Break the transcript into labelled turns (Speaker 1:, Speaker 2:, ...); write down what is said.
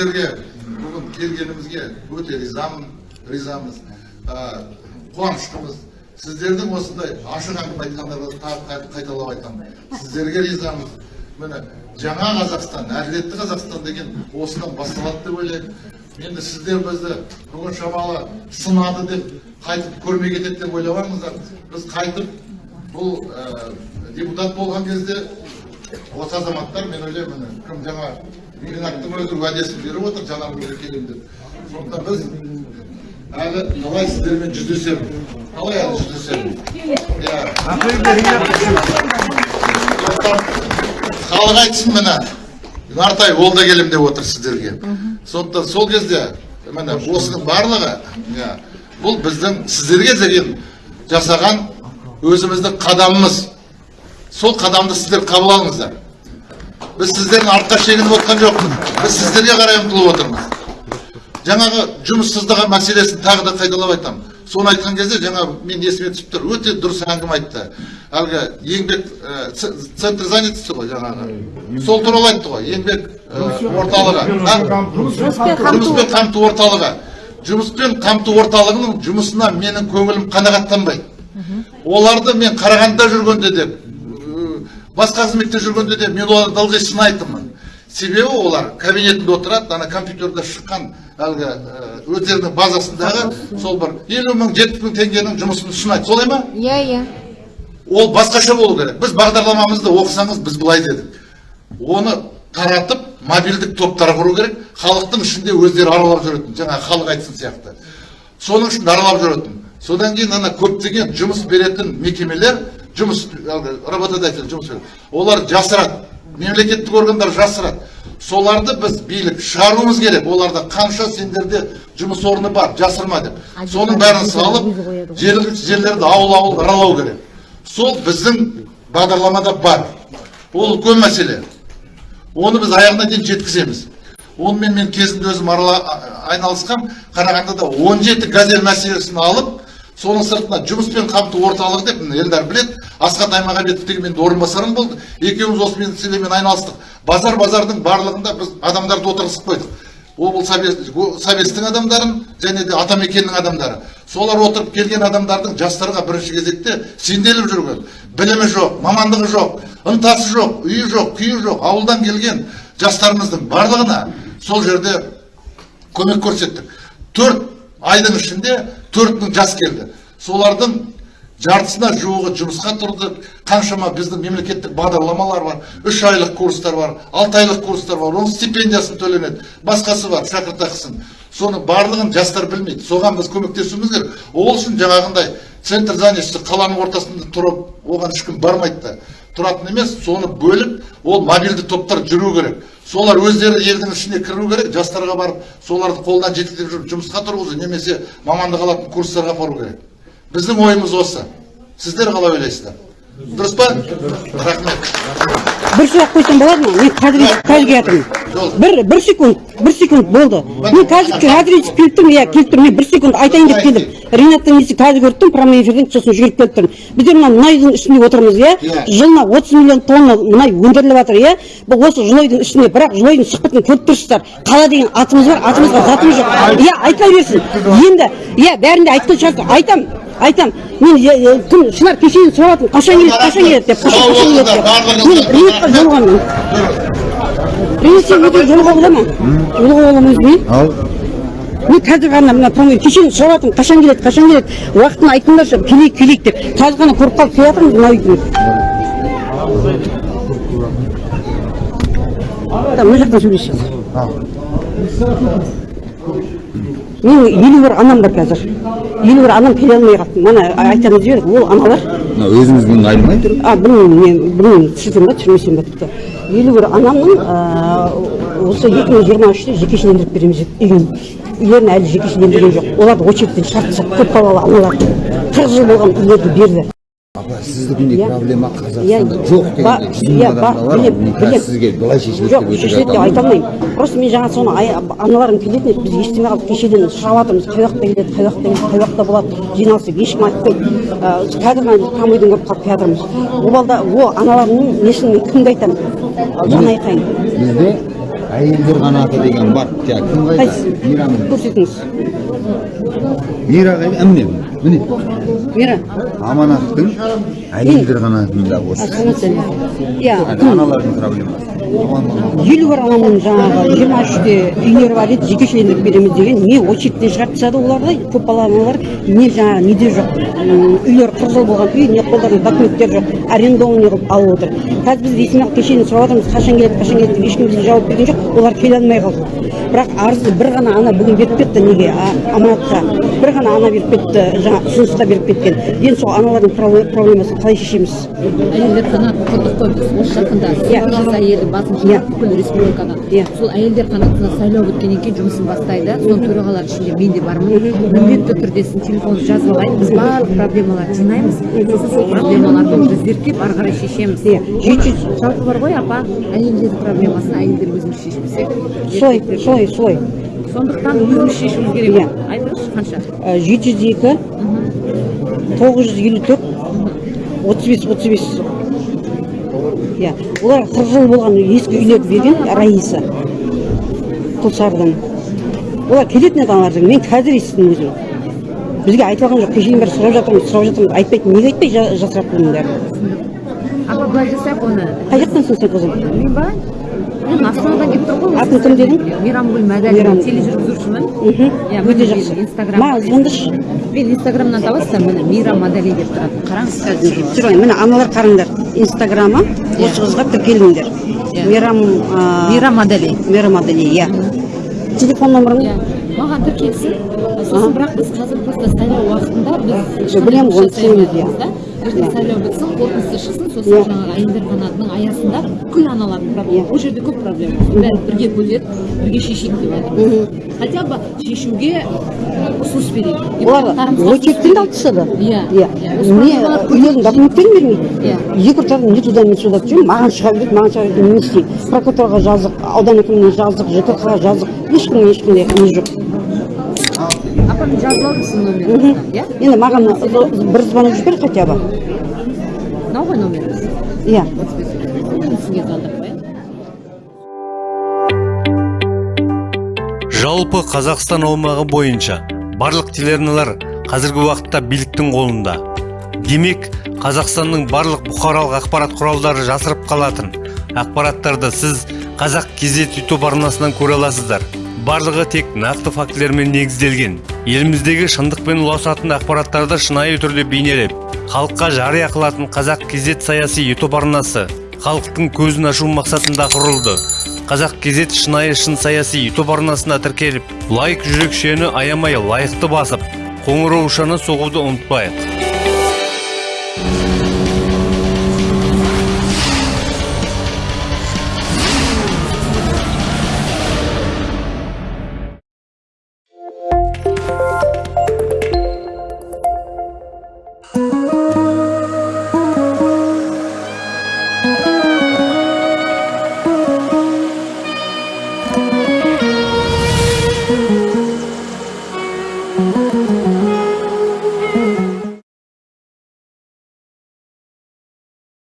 Speaker 1: сіздерге бүгін келгенімізге өте ризамын ризамыз қуаныштымыз. Сіздердің осындай ашық әңгіме қай- қайталап айтамын сіздерге ризамыз. Міне жаңа қазақстан әділетті қазақстан деген осыдан басталады деп ойлаймын енді сіздер бізді бүгін шамалы сынады деп қайтып көрмей кетеді деп ойламаңыздар біз қайтып бұл депутат болған кезде осы азаматтар мен ойлаймын кім жаңа ринаттың өзі уәдесін беріп отыр жанармайға келемін деп. Сондықтан біз әлі талай сіздермен жүздесемін? Талай әлі жүздесемін? Иә. Халық айтсын міне нартай ол да келем деп отыр сіздерге. Сондықтан сол кезде міне осының барлығы иә, бұл біздің сіздерге деген жасаған өзіміздің қадамымыз. Сол қадамды сіздер қабыл алыңыздар. Біз сіздердің артқа шегініп отқан жоқпыз біз сіздерге қарай ұмтылып отырмыз жаңағы жұмыссыздығы мәселесін тағы да қайталап айтамын соны айтқан кезде жаңа мен есіме түсіп тұр өте дұрыс әңгіме айтты әлгі еңбек ә, центр занятости ғой жаңағы сол туралы айтты ғой еңбек ә, орталығы жұмыспен қамту орталығы жұмыспен қамту орталығының жұмысына менің көңілім қанағаттанбайды оларды мен қарағандыда жүргенде де басқа қызметте жүргенде де мен оларды ылғи сынайтынмын себебі олар кабинетінде отырады ана компьютерде шыққан әлгі ә, өздерінің базасындағы сол бір елу мың жетпіс мың теңгенің жұмысын ұсынады. Солай ма?
Speaker 2: Иә иә.
Speaker 1: Ол басқаша болу керек. Біз бағдарламамызды оқысаңыз біз былай дедік. Оны таратып мобильдік топтар құру керек. Халықтың ішінде өздері аралап жүретін жаңағы халық айтсын сияқты. Соның ішінде аралап жүретін. Содан кейін ана көптеген жұмыс беретін мекемелер жұмыс работодатель жұмыс олар жасырады. Мемлекеттік органдар жасырады. Соларды біз билік шығаруымыз керек. Оларда қанша сендерде жұмыс орны бар жасырма деп. Соның бәрін салып жергілікті жерлерді ауыл ауыл аралау керек. Сол біздің бағдарламада бар. Ол үлкен мәселе. Оны біз аяғына дейін жеткіземіз. Онымен мен кезінде өзім айналысқам қарағандыда 17 газель мәселесін алып соның сыртына жұмыспен қамту орталығы деп елдар біледі. Асхат аймағамбетов деген менің орынбасарым болды. Екеуміз осы мәселемен айналыстық. Базар базардың барлығында біз адамдарды отырғызып қойдық. Облыс советтің адамдарын және де атамекеннің адамдары. Солар отырып келген адамдардың жастарға бірінші кезекте сенделіп жүрген. Білімі жоқ мамандығы жоқ ынтасы жоқ үйі жоқ күйі жоқ ауылдан келген жастарымыздың барлығына сол жерде көмек көрсеттік. Төрт айдың ішінде төрт мың жас келді. Солардың жартысына жуығы жұмысқа тұрды. Қаншама біздің мемлекеттік бағдарламалар бар үш айлық курстар бар алты айлық курстар бар оның стипендиясын төленеді. Басқасы бар шәкіртақысын. Соның барлығын жастар білмейді. Соған біз көмектесуіміз керек. Ол үшін жаңағындай центр занятости қаланың ортасында тұрып оған ешкім бармайды да. Тұратын емес соны бөліп ол мобильді топтар жүру керек. Солар өздері елдің ішіне кіру керек жастарға барып соларды қолынан жеткізіп жүріп жұмысқа тұрғызу немесе мамандық алатын курстарға апару керек. Біздің ойымыз осы. Сіздер қалай ойлайсыздар? Дұрыс па? Рахмет.
Speaker 3: Бір сұрақ қойсам болады ма? Мен қазір бір бір секунд бір секунд болды. Мен қазір қазір естіп келіп тұрмын иә келіп тұрмын. Мен бір секунд айтайын деп келдім. Ринаттың несі қазір көріп тұрмын прямой эфирден сосын жүгіріп келіп тұрмын. Біздер мына мұнайдың үстінде отырмыз иә.
Speaker 1: Иә.
Speaker 3: жылына отыз миллион тонна мұнай өндіріліп жатыр иә. Бұл осы жылойдың үстінде бірақ жылойдың сұхбатын көріп тұрсыздар. Қала деген атымыз бар атымызға затымыз жоқ. Иә айта берсін. Енді иә бәрін де айтқан шығарсың. Айтам айтам. Мен күн шынар кешеден сұрап жатырмын қашан келеді қашан келеді деп қашан
Speaker 1: Сау
Speaker 3: қашан келеді
Speaker 1: болыңыздар,
Speaker 3: деп.
Speaker 1: барлығыңыз.
Speaker 3: мен ринатқа жолығамын өте жолыға бола ма? Жолыға боламын өзіме
Speaker 4: ал?
Speaker 3: Мен қазір ғана мына промоу кешеден сұрап жатырмын қашан келеді қашан келеді? Уақытын айтыңдаршы келейік келейік деп. Қазір ғана көріп қалып келе жатырмыз мына үйдің да мына жақтан сөйлесейік. Менің елу бір анам бар қазір. Елу бір анам келе алмай қалды мана айтамыз жібердік ол аналар.
Speaker 4: Мына өзіңіздің айнымай тұр
Speaker 3: а білмеймін мен білмеймін түсірсем ба түсірмесем ба тіпті. Елу бір анамның осы екі мың жиырма үште жекешелендіріп береміз деп үйін үйлерін әлі жекешелендірген жоқ. Оларды очередьтен шығарып тастады көпбалалы аналар қырық жыл болған үйлерді берді.
Speaker 4: Сіздікіндей проблема қазақстанда жоқ жүз
Speaker 3: иә,
Speaker 4: сізге былай шешіледі
Speaker 3: жоқ шешіледі деп айта алмаймын. Просто мен жаңа соны аналарым келетін еді. Біз естімей қалдық кешеден сұрап жатырмыз қай уақытта келеді қай уақытта келеді қай уақытта болады жиналыс деп ешкім айтпайды. Қазір ғана промойдан көріп қалып келе жатырмыз ол балда ол аналарымның несін мен кімге айтамын? Жан айқайын
Speaker 4: бізде әйелдер қанаты деген бар. Кім қайда? Мейрам
Speaker 3: көрсетіңіз.
Speaker 4: Мира қайда? Міне міне.
Speaker 3: Мира.
Speaker 4: Аманаттың әйелдер қанатында осы.
Speaker 3: Иә
Speaker 4: аналардың проблемасы.
Speaker 3: Елу бар анамның жаңағы жиырма үште үйлері бар еді жекешелендіріп береміз деген не очередьтен шығарып тастады оларды көп балалы аналар не жаңағы неде жоқ. Қырық жыл болған үй не қолдарында документтер жоқ. Арендованный қылып алып отыр. Қазір біз естімақ кешені сұрап жатырмыз қашан келеді қашан келеді деп ешкім бізге жауап берген жоқ. Олар келе алмай қалды. Бірақ арызды бір ғана ана бүгін беріп кетті неге? Аманатқа. Бір ғана ана беріп кетті жаңа ұсынысқа беріп кеткен. Енді сол аналардың пробле- проблемасын қалай шешеміз?
Speaker 2: Әйелдер қанатын құрдық қой біз осы жақында.
Speaker 3: Иә.
Speaker 2: сегіз жүз әйелдің басын
Speaker 3: Иә.
Speaker 2: бүкіл республикадан
Speaker 3: Иә.
Speaker 2: сол әйелдер қанатына сайлау өткеннен кейін жұмысын бастайды. Соның төрағалары ішінде мен де бармын. Міндетті түрде сіздің телефоныңызды жазып алайын біз барлық проблемаларды жинаймыз. Сосын сол проблемаларды уже зерттеп ары қарай шешеміз.
Speaker 3: Иә. жеті жүз
Speaker 2: жалпы бар ғой апа? Әйелдер проблемасын әйелдер өзіміз шешпесек
Speaker 3: солай солай солай
Speaker 2: сондықтан өзіміз шешуіміз керек.
Speaker 3: Иә.
Speaker 2: айтыңызшы қанша?
Speaker 3: Жеті жүз екі тоғыз жүз елу төрт отыз бес отыз бес. Иә олар қырық жыл болған ескі үйлерді берген раиса құлсарыдан олар келетін еді аналар мен қазір естідім өзім. Бізге айтып алған жоқ кешеден бері сұрап жатырмыз сұрап жатырмыз. Айтпайды неге айтпай жа- жасырады бұның бәрін.
Speaker 2: Апа былай жасайық оны.
Speaker 3: Қай жақтансың сен қызым?
Speaker 2: Мен ба? Мен астанадан келіп тұрмын ғой.
Speaker 3: Атын кім дедің?
Speaker 2: мейрамгүл мәдәлина
Speaker 3: Мейрам.
Speaker 2: тележүргізушімін. Иә
Speaker 3: өте жақсы.
Speaker 2: инстаграм
Speaker 3: маған звондашы
Speaker 2: мен инстаграмнан табасыздар міне мира мадали деп тұрады. Қараңыз қазір.
Speaker 3: Міне аналар қараңдар. Инстаграмы. Осы қызға тіркеліңдер.
Speaker 2: Иә.
Speaker 3: мейрам а,
Speaker 2: мира мадали
Speaker 3: мейрам адали иә. Телефон номерің
Speaker 2: иә. Маған тіркелсін. Сосын бірақ біз қазір просто сайлау уақытында біз
Speaker 3: білемін ғой,
Speaker 2: ертең сайлау бітсін қорытындысы шықсын сосын жаңағы әйелдер қанатының аясында бүкіл аналардың проблема. Ол жерде көп проблема. Бәрін бірге көтеріп бірге шешейік деп жатырмыз хотя бы шешуге ұсыныс берейік.
Speaker 3: Олар очередьтен алып тастады
Speaker 2: Иә,
Speaker 3: иә.
Speaker 2: Иә.
Speaker 3: Документтерін бермейді
Speaker 2: Иә.
Speaker 3: екі ортада не туда не сюда. Жүрмін маған шыға береді маған шыға береді. Не істеймін прокуратураға жаздық аудан әкіміне жаздық жкх ға жаздық ешкімнің ешқандай не жоқ.
Speaker 2: Апа мен жазып номеріңізді иә
Speaker 3: енді маған бір звонок жібер хотя бы.
Speaker 2: Мынау ғой номеріңіз
Speaker 3: иә.
Speaker 2: Мен сізге звондап қояйын
Speaker 5: жалпы қазақстан аумағы бойынша барлық телеарналар қазіргі уақытта биліктің қолында. Демек қазақстанның барлық бұқаралық ақпарат құралдары жасырып қалатын ақпараттарды сіз қазақ кезет ютуб арнасынан көре аласыздар. Барлығы тек нақты фактілермен негізделген. Еліміздегі шындық пен ұласатын ақпараттарды шынайы түрде бейнелеп халыққа жария қылатын қазақ кезет саяси ютуб арнасы халықтың көзін ашу мақсатында құрылды. Қазақ кезет шынайы шын саяси ютуб арнасына тіркеліп лайк жүрекшені аямай лайықты басып қоңыраушаны соғуды ұмытпайық.